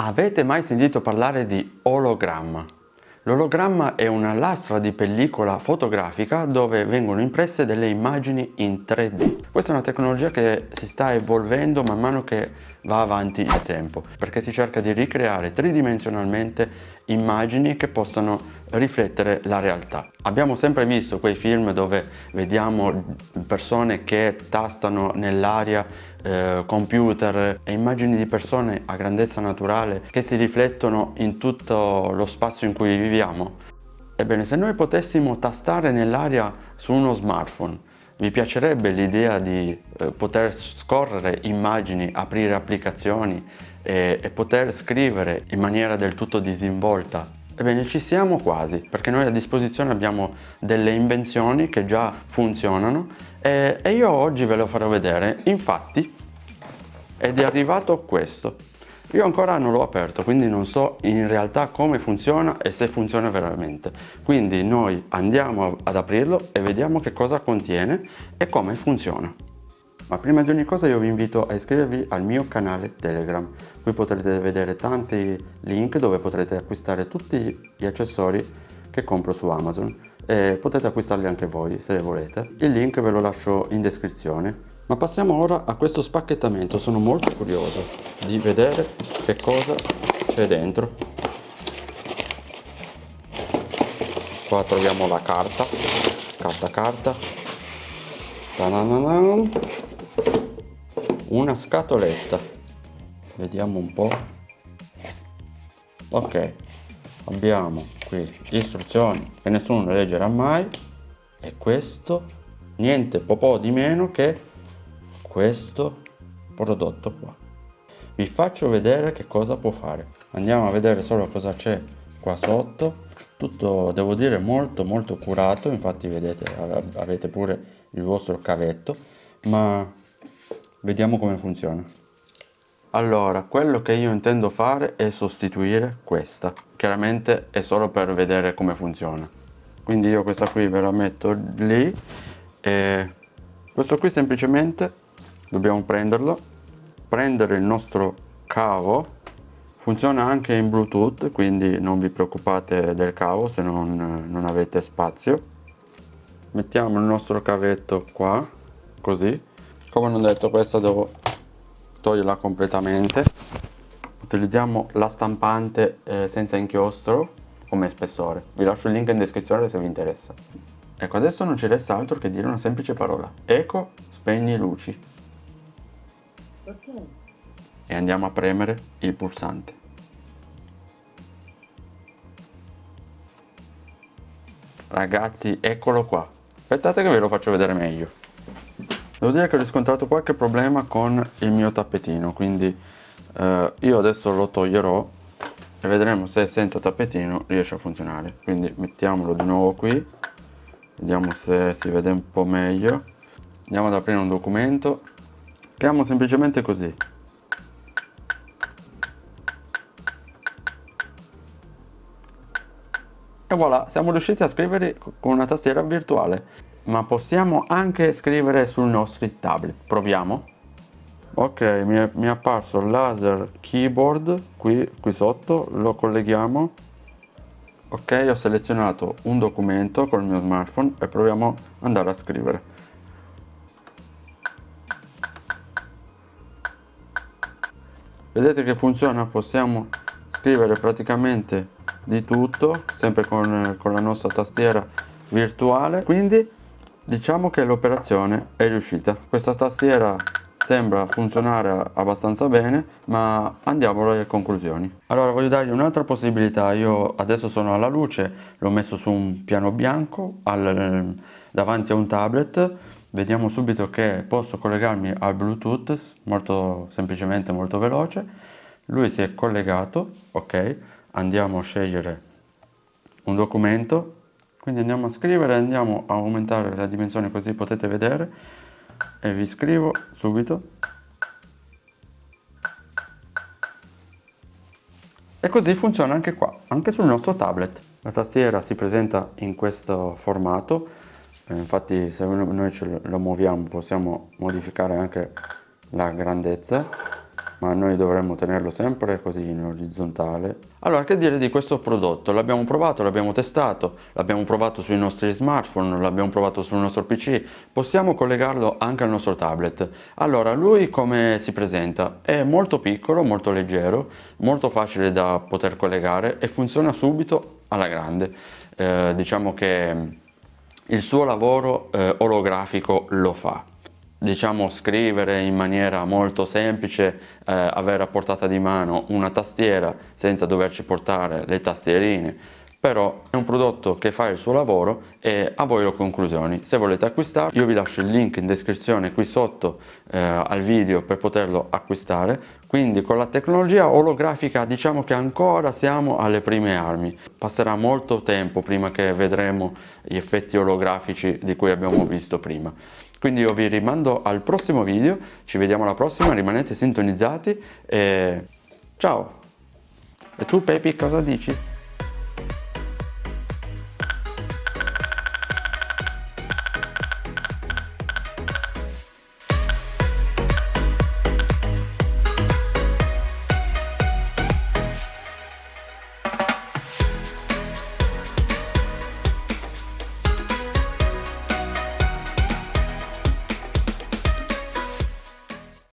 Avete mai sentito parlare di ologramma? L'ologramma è una lastra di pellicola fotografica dove vengono impresse delle immagini in 3D. Questa è una tecnologia che si sta evolvendo man mano che va avanti il tempo, perché si cerca di ricreare tridimensionalmente immagini che possano riflettere la realtà. Abbiamo sempre visto quei film dove vediamo persone che tastano nell'aria eh, computer e immagini di persone a grandezza naturale che si riflettono in tutto lo spazio in cui viviamo? Ebbene, se noi potessimo tastare nell'aria su uno smartphone, vi piacerebbe l'idea di eh, poter scorrere immagini, aprire applicazioni e, e poter scrivere in maniera del tutto disinvolta Ebbene ci siamo quasi perché noi a disposizione abbiamo delle invenzioni che già funzionano e, e io oggi ve lo farò vedere. Infatti ed è arrivato questo. Io ancora non l'ho aperto quindi non so in realtà come funziona e se funziona veramente. Quindi noi andiamo ad aprirlo e vediamo che cosa contiene e come funziona ma prima di ogni cosa io vi invito a iscrivervi al mio canale Telegram. Qui potrete vedere tanti link dove potrete acquistare tutti gli accessori che compro su Amazon e potete acquistarli anche voi se volete. Il link ve lo lascio in descrizione. Ma passiamo ora a questo spacchettamento, sono molto curioso di vedere che cosa c'è dentro. Qua troviamo la carta, carta carta. Ta -na -na -na una scatoletta. Vediamo un po' ok abbiamo qui istruzioni che nessuno leggerà mai. E questo niente po' di meno che questo prodotto qua. Vi faccio vedere che cosa può fare. Andiamo a vedere solo cosa c'è qua sotto. Tutto devo dire molto molto curato. Infatti vedete avete pure il vostro cavetto. Ma Vediamo come funziona. Allora, quello che io intendo fare è sostituire questa. Chiaramente è solo per vedere come funziona. Quindi io questa qui ve la metto lì e questo qui semplicemente dobbiamo prenderlo, prendere il nostro cavo, funziona anche in Bluetooth, quindi non vi preoccupate del cavo se non, non avete spazio. Mettiamo il nostro cavetto qua, così, come non detto questa devo toglierla completamente. Utilizziamo la stampante eh, senza inchiostro come spessore. Vi lascio il link in descrizione se vi interessa. Ecco adesso non ci resta altro che dire una semplice parola. Eco spegni luci. Ok e andiamo a premere il pulsante. Ragazzi eccolo qua. Aspettate che ve lo faccio vedere meglio Devo dire che ho riscontrato qualche problema con il mio tappetino, quindi eh, io adesso lo toglierò e vedremo se senza tappetino riesce a funzionare. Quindi mettiamolo di nuovo qui, vediamo se si vede un po' meglio. Andiamo ad aprire un documento, scriviamo semplicemente così. E voilà, siamo riusciti a scrivere con una tastiera virtuale ma possiamo anche scrivere sul nostro tablet. Proviamo. Ok mi è, mi è apparso laser keyboard qui, qui sotto. Lo colleghiamo. Ok ho selezionato un documento col mio smartphone e proviamo ad andare a scrivere. Vedete che funziona? Possiamo scrivere praticamente di tutto sempre con, con la nostra tastiera virtuale. Quindi Diciamo che l'operazione è riuscita. Questa tastiera sembra funzionare abbastanza bene ma andiamo alle conclusioni. Allora voglio dargli un'altra possibilità. Io adesso sono alla luce l'ho messo su un piano bianco al, davanti a un tablet. Vediamo subito che posso collegarmi al bluetooth molto semplicemente molto veloce. Lui si è collegato ok. Andiamo a scegliere un documento quindi andiamo a scrivere andiamo a aumentare la dimensione così potete vedere. E vi scrivo subito. E così funziona anche qua anche sul nostro tablet. La tastiera si presenta in questo formato. Eh, infatti se noi ce lo muoviamo possiamo modificare anche la grandezza ma noi dovremmo tenerlo sempre così in orizzontale. Allora, che dire di questo prodotto? L'abbiamo provato, l'abbiamo testato, l'abbiamo provato sui nostri smartphone, l'abbiamo provato sul nostro PC, possiamo collegarlo anche al nostro tablet. Allora, lui come si presenta? È molto piccolo, molto leggero, molto facile da poter collegare e funziona subito alla grande. Eh, diciamo che il suo lavoro eh, olografico lo fa diciamo scrivere in maniera molto semplice, eh, avere a portata di mano una tastiera senza doverci portare le tastierine, però è un prodotto che fa il suo lavoro e a voi le conclusioni. Se volete acquistarlo io vi lascio il link in descrizione qui sotto eh, al video per poterlo acquistare, quindi con la tecnologia olografica diciamo che ancora siamo alle prime armi, passerà molto tempo prima che vedremo gli effetti olografici di cui abbiamo visto prima. Quindi io vi rimando al prossimo video, ci vediamo alla prossima, rimanete sintonizzati e ciao! E tu Pepi cosa dici?